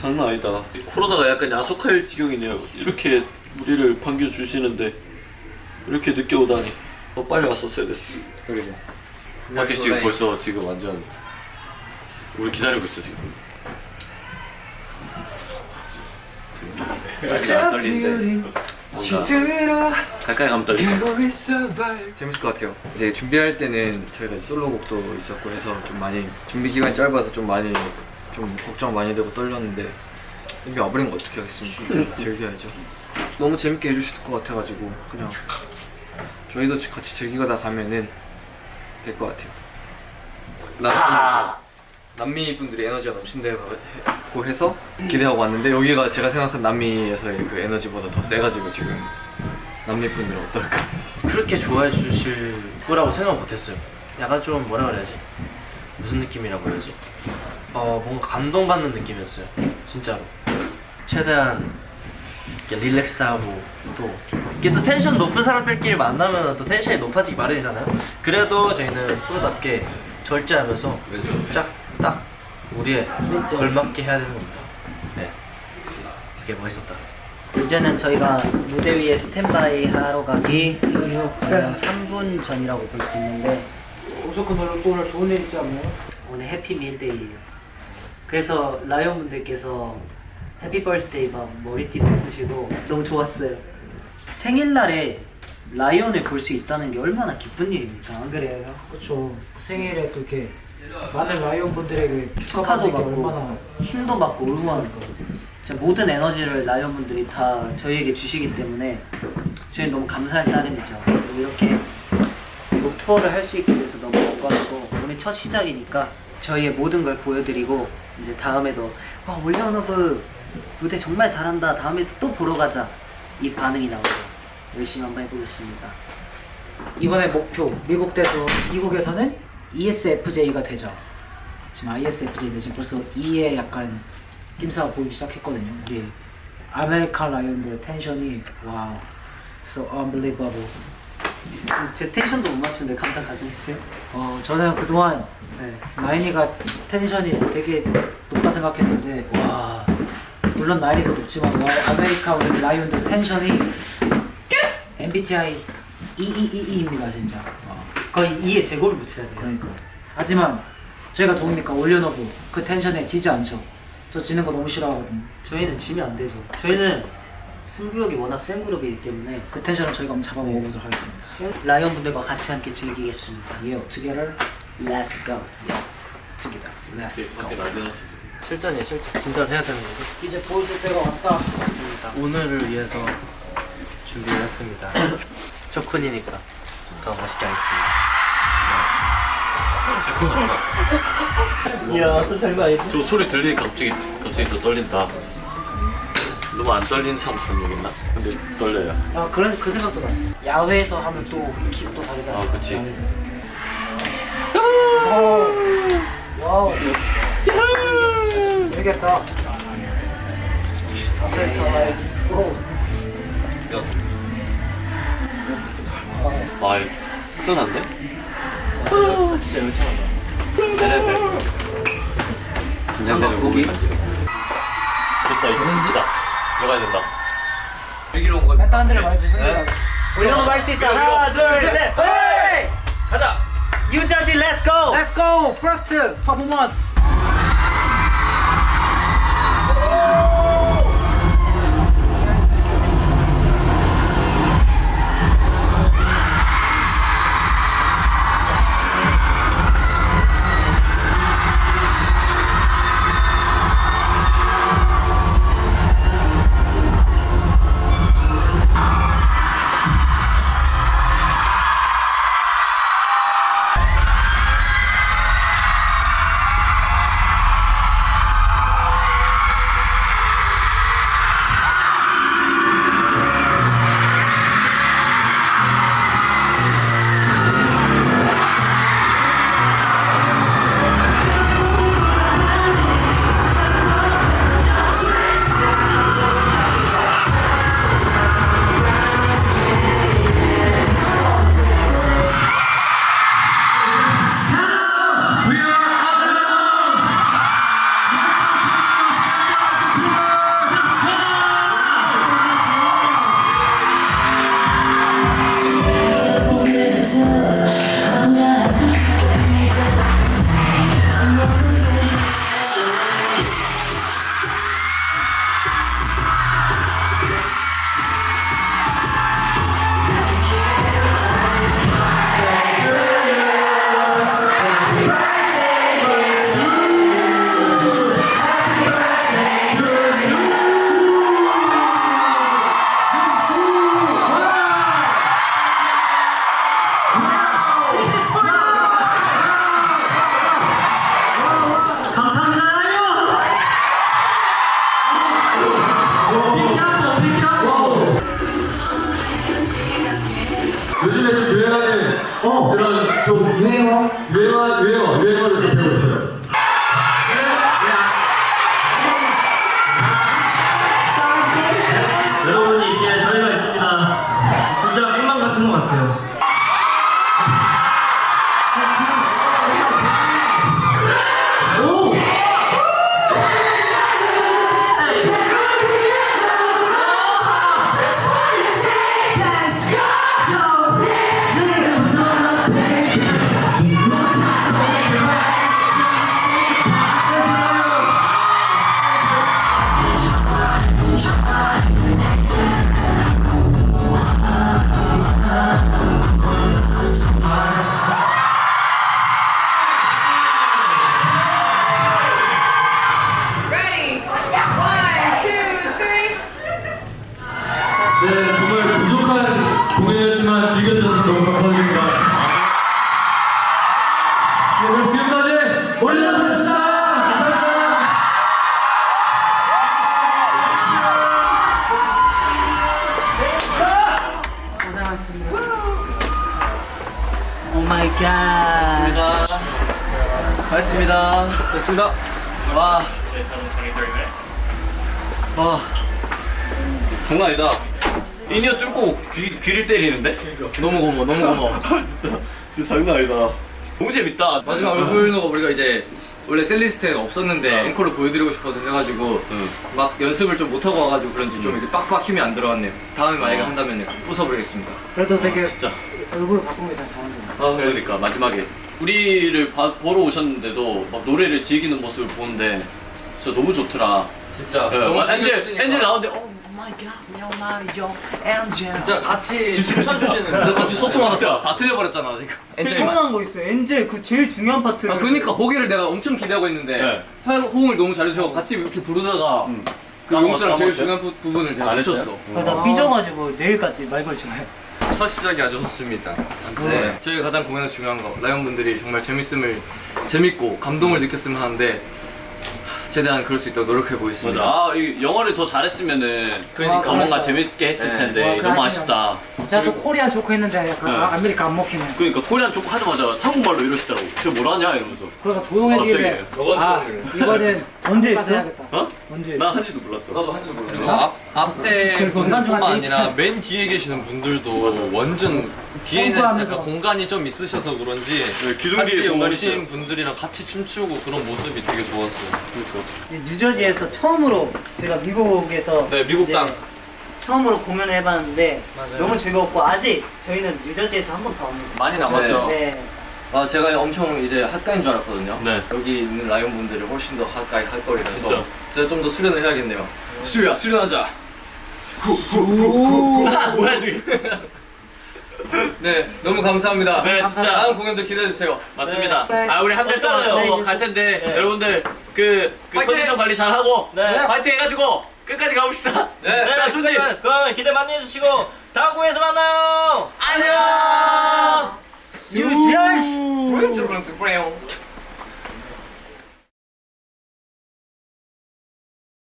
장난 아니다. 코로나가 약간 야속할 지경이네요. 이렇게 우리를 반겨주시는데 이렇게 늦게 오다니. 너 빨리 왔었어야 됐어. 그리고. 밖에 지금 벌써 지금 완전 우리 기다리고 있어 지금. 안 떨리는데. 뭔가 가까이 가면 떨린다 재밌을 것 같아요. 이제 준비할 때는 저희가 솔로곡도 있었고 해서 좀 많이 준비 기간이 짧아서 좀 많이 좀 걱정 많이 되고 떨렸는데 이미 와버린 거 어떻게 하겠습니까? 즐겨야죠. 너무 재밌게 해주실 것 같아가지고 그냥 저희도 같이 즐기다 가면은 될 것 같아요. 나 남미 분들이 에너지가 넘친다고 해서 기대하고 왔는데 여기가 제가 생각한 남미에서의 그 에너지보다 더 세가지고 지금 남미 분들은 어떨까? 그렇게 좋아해 주실 거라고 생각 못했어요. 약간 좀 뭐라 그래야지? 무슨 느낌이라고 해야지? 어 뭔가 감동받는 느낌이었어요. 진짜로. 최대한 이렇게 릴렉스하고 또 이게 또 텐션 높은 사람들끼리 만나면 또 텐션이 높아지기 마련이잖아요. 그래도 저희는 프로답게 절제하면서 쫙딱 우리에 걸맞게 해야 되는 겁니다. 네. 그게 멋있었다. 이제는 저희가 무대 위에 스탠바이 하러 가기 어, 3분 전이라고 볼 수 있는데 오소크 또 오늘 좋은 일 있지 않나요? 오늘 happy 밀 day예요. 그래서 라이온 분들께서 happy birthday 막 머리띠도 쓰시고 너무 좋았어요. 생일날에 라이온을 볼 수 있다는 게 얼마나 기쁜 일입니까? 안 그래요? 그렇죠. 생일에 또 이렇게 많은 라이온 분들에게 축하도 받고 힘도 받고 진짜 모든 에너지를 라이온 분들이 다 저희에게 주시기 때문에 저희 너무 감사할 따름이죠. 이렇게 미국 투어를 할 수 있게 돼서 너무 영광이고 오늘 첫 시작이니까 저희의 모든 걸 보여드리고 이제 다음에도 와 OnlyOneOf 무대 정말 잘한다 다음에도 또 보러 가자 이 반응이 나오고 열심히 한번 해보겠습니다. 이번에 목표 미국 돼서 미국에서는 ESFJ가 되자. 지금 ISFJ인데 지금 벌써 E에 약간 낌새가 보이기 시작했거든요. 우리 American 라이온들 텐션이 wow, so unbelievable. 제 텐션도 못 맞추는데 감당 가능했어요? 어 저는 그동안 네. 나인이가 텐션이 되게 높다 생각했는데 와 물론 나인이도 높지만 와, 아메리카 우리 라이온들 텐션이 MBTI EEEE입니다 진짜 와, 거의 E에 제곱을 붙여야 돼요. 그러니까 하지만 저희가 누굽니까 OnlyOneOf 그 텐션에 지지 않죠 저 지는 거 너무 싫어하거든 저희는 지면 안 되죠. 저희는 승부욕이 워낙 센 그룹이기 때문에 그 텐션을 저희가 한번 잡아 먹어보도록 하겠습니다 라이온 분들과 같이 함께 즐기겠습니다. Together, Let's go. together, let's go 밖에 난리 났어 실전이에요 실전. 진짜로 해야 되는 거고. 이제 보여줄 때가 왔다 맞습니다. 오늘을 위해서 준비를 했습니다. 초쿤이니까 더 멋있게 하겠습니다. 이야, 손잘 봐. 저 소리 들리니까 갑자기 갑자기 더 떨린다 너무 안 떨리는 사람처럼 얘기했나? 근데 떨려요. 아 그런 그 생각도 났어 야외에서 하면 또 기분 또 다르잖아 아 그치. 와우. 재밌겠다. 아메리카 라이브스. 오아 큰일 난데? 진짜 열창한다. 긴장되는 고기? 됐다 이제 끝이다 들어가야 된다 여기로 온 거. 멘트한대를 말지 흔들어 올려서 할수 있다. 하나, 둘, 셋. 헤이! 가자! 유자지, let's go. 어. 그런 좀 유행어? 유행어, 유행어, 유행어를 접해봤어요. my god. 고맙습니다. 됐습니다. 와. 와. 장난 아니다. in-ear 뚫고 귀, 귀를 때리는데? 너무 고마워, 너무 고마워. 진짜, 진짜 장난 아니다. 너무 재밌다. 마지막 앵콜로가 우리가 이제 원래 setlist에 없었는데 앵콜을 보여드리고 싶어서 해가지고 응. 막 연습을 좀 못하고 와가지고 그런지 좀 이렇게 빡빡 힘이 안 들어갔네요. 다음에 만약에 한다면 부숴버리겠습니다. 그래도 되게 진짜. 얼굴 바꾼 게잘 잘한 것 같아요 아, 그러니까 마지막에 우리를 봐- 보러 오셨는데도 막 노래를 즐기는 모습을 보는데 진짜 너무 좋더라. 진짜 네, 너무 막 엔젤 즐겨주시니까. 엔젤 나오는데 오 마이 갓, 요 마이 요 엔젤. 진짜 같이 춤춰주시는 근데 같이 소통하다 다 틀려버렸잖아 지금 제일 서운한 거 있어요. 엔젤 그 제일 중요한 파트를. 아 그니까 거기를 내가 엄청 기대하고 있는데 네. 화- 호응을 너무 잘해주셔서 같이 이렇게 부르다가 음. 그 용수랑 제일? 중요한 부, 부분을 제가 안 놓쳤어? 아, 나 삐져가지고 내일까지 말 걸지 마요. 첫 시작이 아주 좋습니다 네 저희 가장 공연에서 중요한 거 라이온 분들이 정말 재밌음을 재밌고 감동을 느꼈으면 하는데 하, 최대한 그럴 수 있도록 노력해 보겠습니다 맞아. 아, 이 영어를 더 잘했으면은 그러니까. 더 뭔가 재밌게 했을 네. 텐데 와, 너무 아쉽다. 제가 또 Korean 조크 했는데 약간 네. 아, 아메리카 안 먹히네 그러니까 Korean 조크 하자마자 한국말로 이러시더라고. 저 뭐라냐 이러면서. 그러니까 조용해지길래 아 좀- 이거는 언제 가서 했어? 해야겠다 어? 언제? 나 한지도 몰랐어. 나도 모르겠어 그리고 앞, 앞에 중간중간 아니라 맨 뒤에 계시는 분들도 완전 뒤에는. 약간 공간이 좀 있으셔서 그런지 네, 기둥 같이 뒤에 공간이 오신 있어요. 분들이랑 같이 춤추고 그런 모습이 되게 좋았어요. 그러니까. 뉴저지에서 처음으로 제가 미국에서 네, 미국 땅. 처음으로 공연을 해봤는데 너무 즐거웠고 아직 저희는 뉴저지에서 한 번 더 합니다. 많이 남았죠 네. 아 제가 엄청 이제 핫가인 줄 알았거든요 네. 여기 있는 라이온 분들이 훨씬 더 핫가이 할 거라서 진짜. 제가 좀 더 수련을 해야겠네요 수야 수련하자 아, 뭐야 지금? 네 너무 감사합니다 네, 진짜. 다음 공연도 기대해주세요 맞습니다. 네. 아 우리 한 달 동안 네, 더 이제 갈 텐데 여러분들 그, 그! 컨디션 관리 잘 하고 네. 파이팅 해가지고 끝까지 가봅시다. 네. 자, 준비. 그러면, 그러면 기대 많이 해주시고 다음 공에서 만나요. 안녕. 뉴저지! 브레이